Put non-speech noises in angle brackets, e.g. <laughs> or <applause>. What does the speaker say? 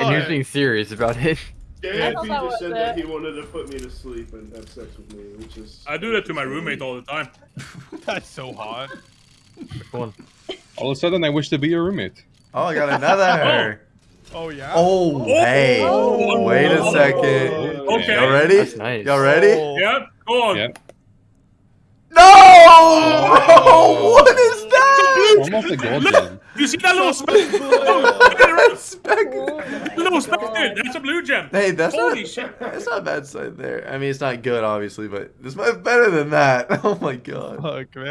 And he was being serious about it. JFP thought that just said it. that he wanted to put me to sleep and have sex with me, which is. I do that to my roommate all the time. <laughs> that's so hot. Come on. All of a sudden, I wish to be your roommate. Oh, I got another. <laughs> Oh. oh yeah. Oh, oh, hey. Oh. Wait a second. Okay. Y'all ready? That's nice. Y'all ready? Oh. Yeah, go on. Yeah. Oh. No! Oh. <laughs> what is that? Almost a gold gem. You see that little speck? Oh, Speck. Little speck there. That's a blue gem. Hey, that's Holy not, shit. That's not a bad sight there. I mean, it's not good, obviously, but it's much better than that. <laughs> Oh my god. Fuck man.